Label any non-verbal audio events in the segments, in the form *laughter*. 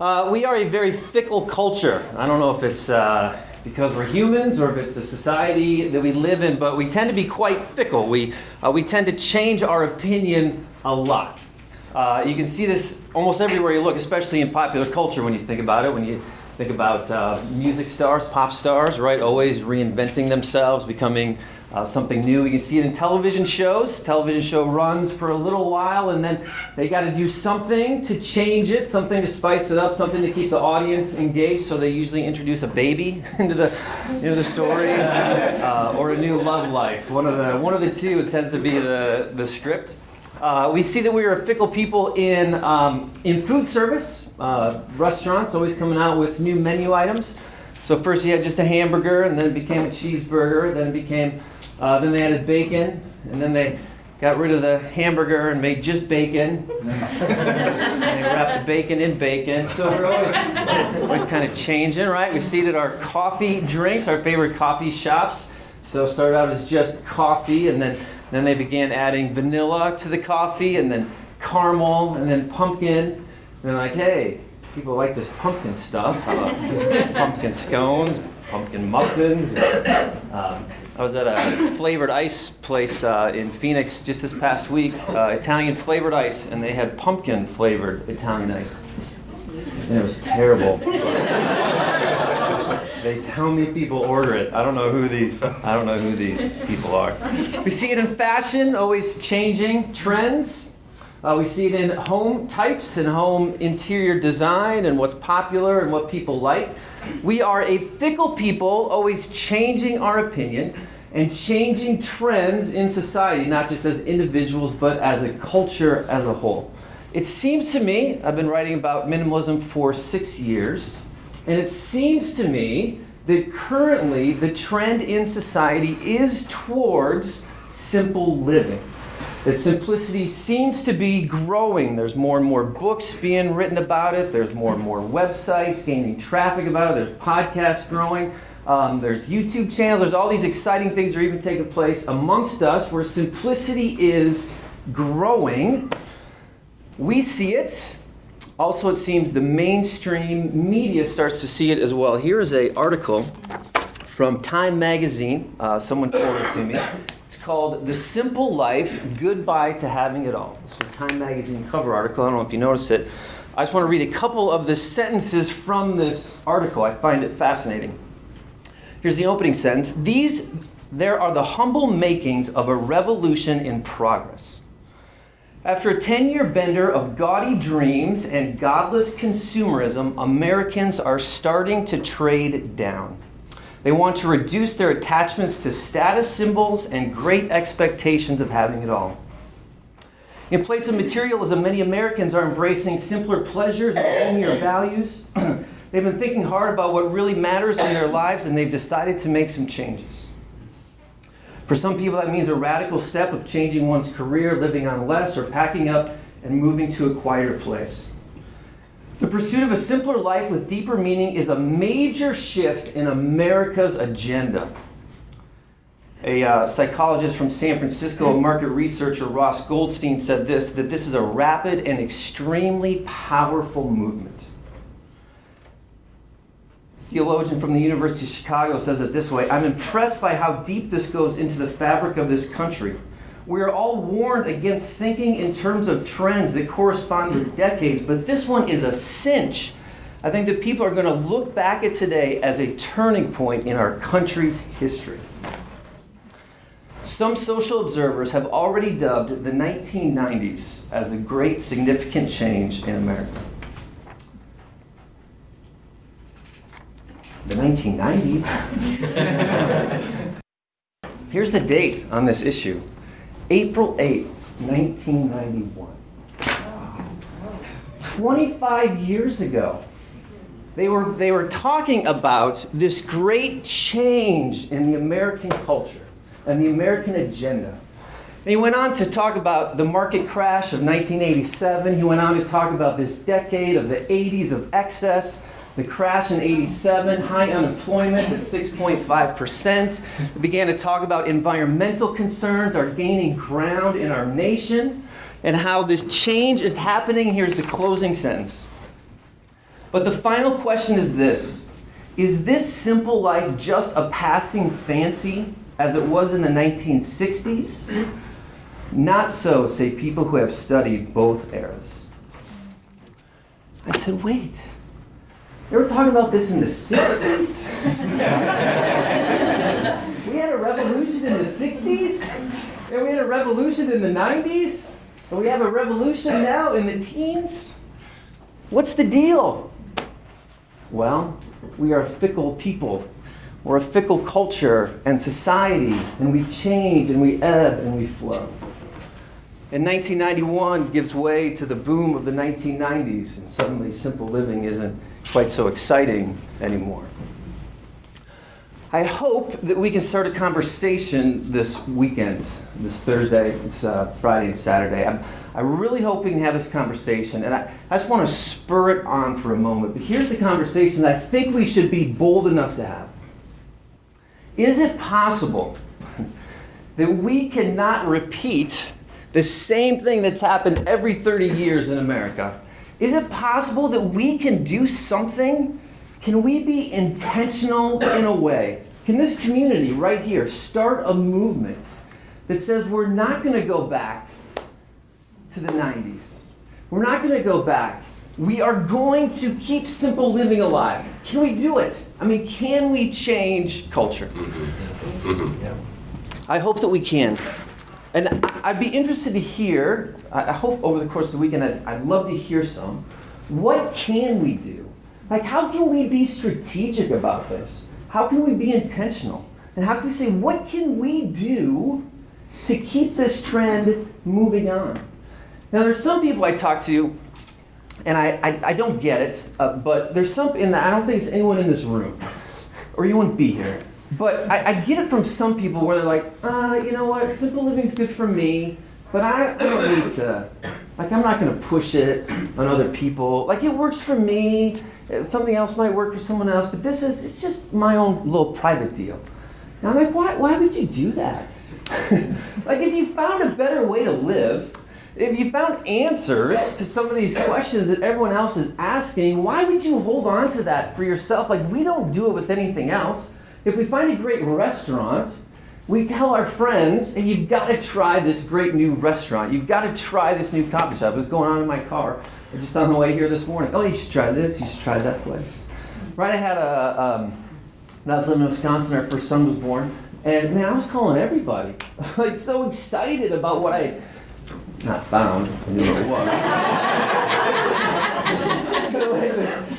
Uh, we are a very fickle culture. I don't know if it's uh, because we're humans or if it's the society that we live in, but we tend to be quite fickle. We, uh, we tend to change our opinion a lot. Uh, you can see this almost everywhere you look, especially in popular culture when you think about it. When you think about uh, music stars, pop stars, right? Always reinventing themselves, becoming uh, something new. You can see it in television shows. Television show runs for a little while, and then they got to do something to change it, something to spice it up, something to keep the audience engaged. So they usually introduce a baby *laughs* into the into the story, uh, or a new love life. One of the one of the two tends to be the the script. Uh, we see that we are fickle people in um, in food service. Uh, restaurants always coming out with new menu items. So first you had just a hamburger, and then it became a cheeseburger, then it became uh, then they added bacon, and then they got rid of the hamburger and made just bacon. *laughs* and they wrapped the bacon in bacon. So we're always, always kind of changing, right? We seeded our coffee drinks, our favorite coffee shops. So started out as just coffee, and then then they began adding vanilla to the coffee, and then caramel, and then pumpkin. And they're like, hey, people like this pumpkin stuff. *laughs* pumpkin scones, pumpkin muffins. Um, I was at a flavored ice place uh, in Phoenix just this past week, uh, Italian flavored ice, and they had pumpkin flavored Italian ice. And it was terrible. they tell me people order it. I don't know who these I don't know who these people are. We see it in fashion, always changing trends. Uh, we see it in home types and home interior design and what's popular and what people like. We are a fickle people, always changing our opinion and changing trends in society, not just as individuals, but as a culture as a whole. It seems to me, I've been writing about minimalism for six years, and it seems to me that currently the trend in society is towards simple living that simplicity seems to be growing. There's more and more books being written about it. There's more and more websites gaining traffic about it. There's podcasts growing. Um, there's YouTube channels. There's all these exciting things that are even taking place amongst us where simplicity is growing. We see it. Also, it seems the mainstream media starts to see it as well. Here is an article from Time Magazine. Uh, someone forwarded it to me It's called The Simple Life Goodbye to Having It All. This is a Time Magazine cover article. I don't know if you noticed it. I just want to read a couple of the sentences from this article. I find it fascinating. Here's the opening sentence These, there are the humble makings of a revolution in progress. After a 10 year bender of gaudy dreams and godless consumerism, Americans are starting to trade down. They want to reduce their attachments to status symbols and great expectations of having it all. In place of materialism, many Americans are embracing simpler pleasures and *coughs* holier values. They've been thinking hard about what really matters in their lives and they've decided to make some changes. For some people, that means a radical step of changing one's career, living on less, or packing up and moving to a quieter place. The pursuit of a simpler life with deeper meaning is a major shift in America's agenda. A uh, psychologist from San Francisco, market researcher, Ross Goldstein, said this that this is a rapid and extremely powerful movement. Theologian from the University of Chicago says it this way I'm impressed by how deep this goes into the fabric of this country we are all warned against thinking in terms of trends that correspond with decades, but this one is a cinch. I think that people are going to look back at today as a turning point in our country's history. Some social observers have already dubbed the 1990s as the great significant change in America. The 1990s? *laughs* Here's the date on this issue April 8, 1991. 25 years ago, they were, they were talking about this great change in the American culture and the American agenda. And he went on to talk about the market crash of 1987. He went on to talk about this decade of the 80s of excess the crash in 87, high unemployment at 6.5%. We began to talk about environmental concerns are gaining ground in our nation and how this change is happening. Here's the closing sentence. But the final question is this Is this simple life just a passing fancy as it was in the 1960s? Not so, say people who have studied both eras. I said, wait. They were talking about this in the 60s? *laughs* we had a revolution in the 60s? And we had a revolution in the 90s? And we have a revolution now in the teens? What's the deal? Well, we are fickle people. We're a fickle culture and society, and we change and we ebb and we flow. And 1991 gives way to the boom of the 1990s, and suddenly simple living isn't quite so exciting anymore. I hope that we can start a conversation this weekend, this Thursday, this uh, Friday, and Saturday. I'm, I'm really hoping to have this conversation, and I, I just want to spur it on for a moment. But here's the conversation I think we should be bold enough to have. Is it possible *laughs* that we cannot repeat the same thing that's happened every 30 years in America? Is it possible that we can do something? Can we be intentional in a way? Can this community right here start a movement that says we're not going to go back to the 90s? We're not going to go back. We are going to keep simple living alive. Can we do it? I mean, can we change culture? Mm-hmm. Mm-hmm. I hope that we can. And I'd be interested to hear, I hope over the course of the weekend, I'd, I'd love to hear some. What can we do? Like, how can we be strategic about this? How can we be intentional? And how can we say, what can we do to keep this trend moving on? Now, there's some people I talk to, and I, I, I don't get it, uh, but there's some, and I don't think it's anyone in this room, or you wouldn't be here. But I, I get it from some people where they're like, uh, you know what, simple living is good for me, but I, I don't need to, like, I'm not going to push it on other people. Like, it works for me, something else might work for someone else, but this is, it's just my own little private deal. And I'm like, why, why would you do that? *laughs* like, if you found a better way to live, if you found answers to some of these questions that everyone else is asking, why would you hold on to that for yourself? Like, we don't do it with anything else. If we find a great restaurant, we tell our friends, hey, you've got to try this great new restaurant. You've got to try this new coffee shop. Was going on in my car just on the way here this morning. Oh, you should try this. You should try that place. Right, I had a, um, when I was living in Wisconsin, our first son was born. And man, I was calling everybody. *laughs* like, so excited about what I not found. I knew what it was. *laughs*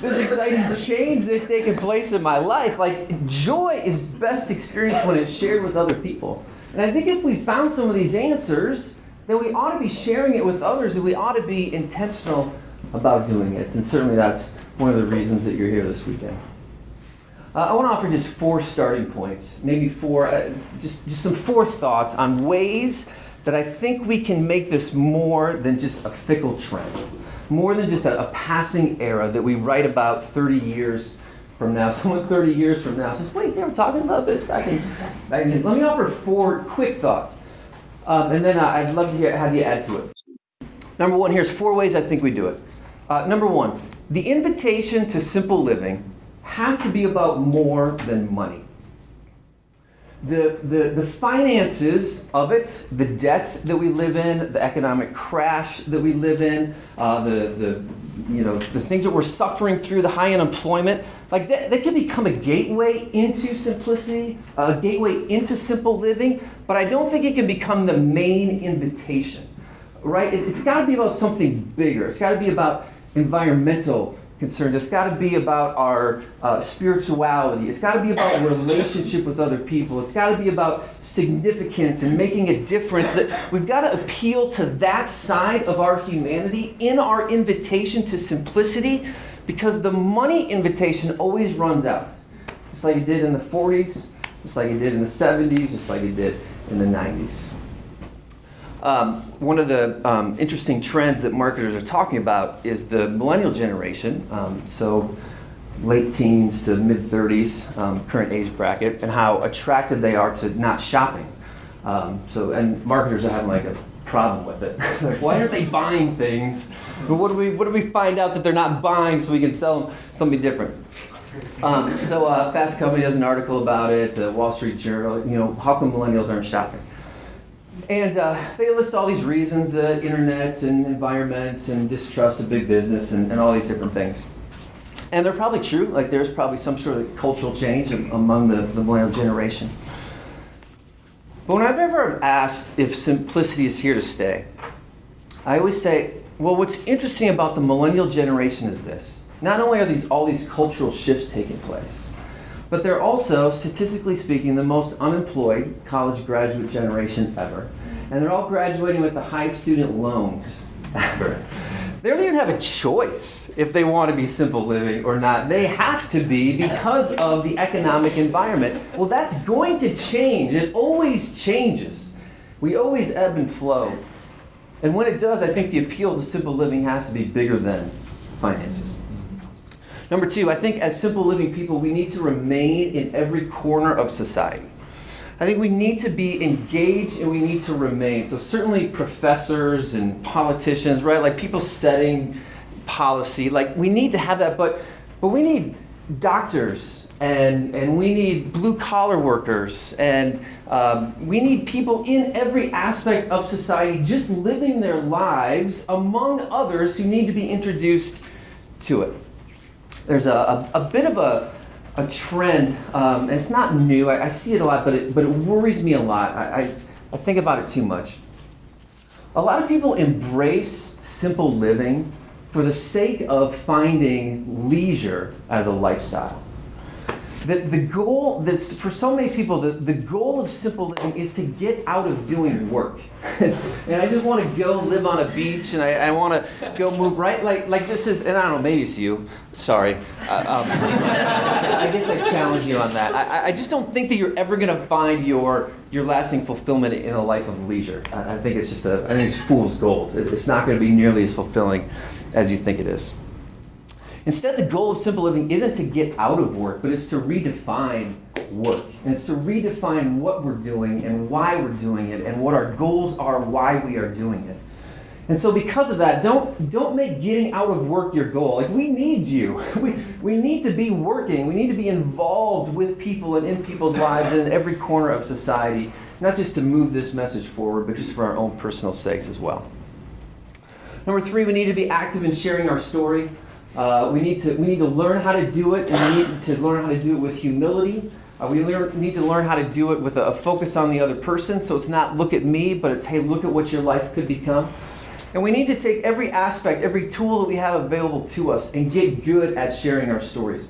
this exciting change that's taken place in my life. Like, joy is best experienced when it's shared with other people. And I think if we found some of these answers, then we ought to be sharing it with others and we ought to be intentional about doing it. And certainly that's one of the reasons that you're here this weekend. Uh, I want to offer just four starting points, maybe four, uh, just, just some four thoughts on ways that I think we can make this more than just a fickle trend, more than just a, a passing era that we write about 30 years from now. *laughs* Someone 30 years from now says, wait, they were talking about this back in, back in. Let me offer four quick thoughts, um, and then uh, I'd love to hear, have you add to it. Number one, here's four ways I think we do it. Uh, number one, the invitation to simple living has to be about more than money. The, the, the finances of it, the debt that we live in, the economic crash that we live in, uh, the, the, you know, the things that we're suffering through, the high unemployment, like that, that can become a gateway into simplicity, a gateway into simple living, but I don't think it can become the main invitation, right? It, it's got to be about something bigger. It's got to be about environmental concerned. It's got to be about our uh, spirituality. It's got to be about relationship with other people. It's got to be about significance and making a difference. That we've got to appeal to that side of our humanity in our invitation to simplicity, because the money invitation always runs out, just like it did in the 40s, just like it did in the 70s, just like it did in the 90s. Um, one of the um, interesting trends that marketers are talking about is the millennial generation, um, so late teens to mid 30s, um, current age bracket, and how attracted they are to not shopping. Um, so, and marketers are having like a problem with it. *laughs* like, why aren't they buying things? But what do we what do we find out that they're not buying so we can sell them something different? Um, so, uh, Fast Company does an article about it. Uh, Wall Street Journal. You know, how come millennials aren't shopping? And uh, they list all these reasons: the internet and environment and distrust of big business and, and all these different things. And they're probably true. Like there's probably some sort of cultural change among the, the millennial generation. But when I've ever asked if simplicity is here to stay, I always say, well, what's interesting about the millennial generation is this. Not only are these all these cultural shifts taking place, but they're also, statistically speaking, the most unemployed college graduate generation ever. And they're all graduating with the highest student loans ever. They don't even have a choice if they want to be simple living or not. They have to be because of the economic environment. Well, that's going to change. It always changes. We always ebb and flow. And when it does, I think the appeal to simple living has to be bigger than finances. Number two, I think as simple living people, we need to remain in every corner of society. I think we need to be engaged and we need to remain. So, certainly, professors and politicians, right? Like people setting policy, like we need to have that, but, but we need doctors and, and we need blue collar workers and um, we need people in every aspect of society just living their lives among others who need to be introduced to it. There's a, a, a bit of a, a trend, um, it's not new, I, I, see it a lot, but it, but it worries me a lot. I, I, I think about it too much. A lot of people embrace simple living for the sake of finding leisure as a lifestyle the, the goal that's for so many people the, the goal of simple living is to get out of doing work. *laughs* And i just want to go live on a beach and i, I want to go move right? Like like this is and i don't know maybe it's you sorry. Uh, um, *laughs* i guess i challenge you on that. I, I just don't think that you're ever going to find your your lasting fulfillment in a life of leisure. I, I think it's just a i think it's fool's gold. It's not going to be nearly as fulfilling as you think it is Instead, the goal of simple living isn't to get out of work, but it's to redefine work. And it's to redefine what we're doing and why we're doing it and what our goals are, why we are doing it. And so because of that, don't, don't make getting out of work your goal. Like we need you. *laughs* We, we need to be working. We need to be involved with people and in people's lives and in every corner of society, not just to move this message forward, but just for our own personal sakes as well. Number three, we need to be active in sharing our story. Uh, we, need to, we need to learn how to do it, and we need to learn how to do it with humility. Uh, we need to learn how to do it with a, a, focus on the other person. So it's not look at me, but it's hey, look at what your life could become. And we need to take every aspect, every tool that we have available to us, and get good at sharing our stories.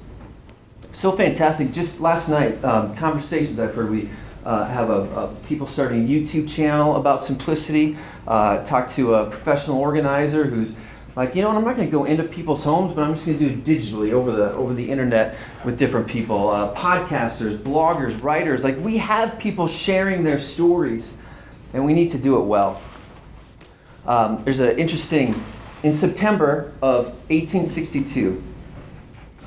So fantastic. Just last night, um, conversations I've heard, we uh, have a, a, people starting a YouTube channel about simplicity. Uh, talked to a professional organizer who's like you know i'm not going to go into people's homes but i'm just going to do it digitally over the over the internet with different people. Uh, podcasters bloggers writers like we have people sharing their stories and we need to do it well. Um, there's an interesting in september of 1862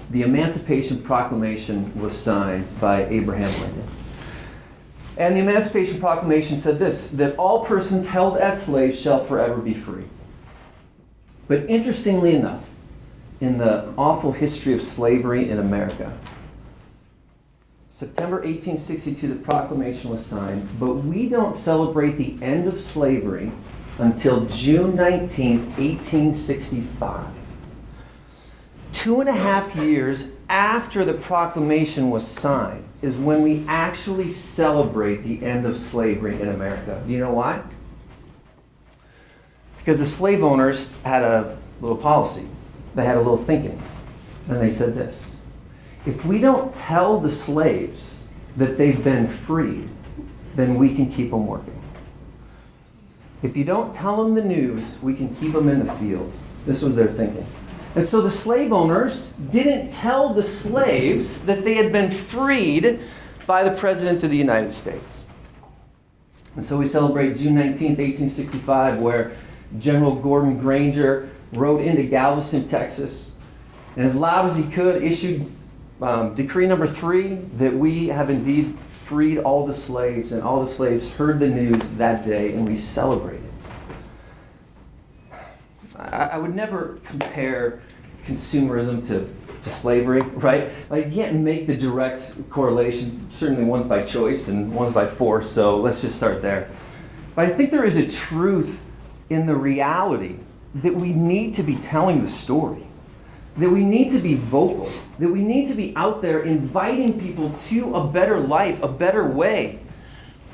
the emancipation proclamation was signed by abraham lincoln. And the emancipation proclamation said this that all persons held as slaves shall forever be free but interestingly enough, in the awful history of slavery in America, September 1862, the proclamation was signed, but we don't celebrate the end of slavery until June 19, 1865. Two and a half years after the proclamation was signed is when we actually celebrate the end of slavery in America. Do you know why? Because the slave owners had a little policy, they had a little thinking. And they said this if we don't tell the slaves that they've been freed, then we can keep them working. If you don't tell them the news, we can keep them in the field. This was their thinking. And so the slave owners didn't tell the slaves that they had been freed by the President of the United States. And so we celebrate June 19th, 1865, where General Gordon Granger rode into Galveston, Texas, and as loud as he could, issued um, decree number three that we have indeed freed all the slaves, and all the slaves heard the news that day, and we celebrated. I, I would never compare consumerism to, to slavery, *laughs* right? Like, you can't make the direct correlation. Certainly, one's by choice and one's by force, so let's just start there. But I think there is a truth in the reality that we need to be telling the story, that we need to be vocal, that we need to be out there inviting people to a better life, a better way.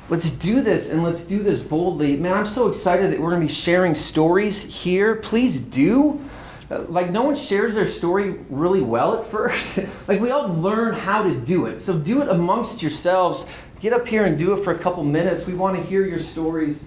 Let's do this and let's do this boldly. Man, I'm so excited that we're going to be sharing stories here. Please do. Uh, Like, no one shares their story really well at *laughs* first. like, we all learn how to do it. So, do it amongst yourselves. Get up here and do it for a couple minutes. We want to hear your stories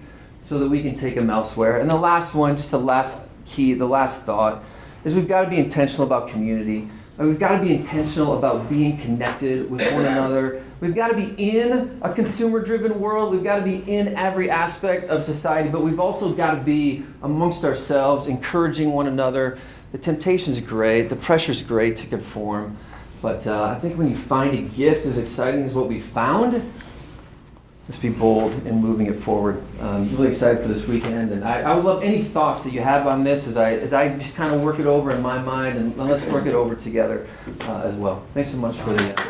so that we can take them elsewhere. And the last one, just the last key, the last thought, is we've got to be intentional about community. Uh, We've got to be intentional about being connected with one another. We've got to be in a consumer driven world. We've got to be in every aspect of society, but we've also got to be amongst ourselves, encouraging one another. The temptation's great, the pressure's great to conform. But uh, I think when you find a gift as exciting as what we found, let's be bold in moving it forward. Um, really excited for this weekend, and I, I would love any thoughts that you have on this as I as I just kind of work it over in my mind, and let's work it over together uh, as well. Thanks so much for the.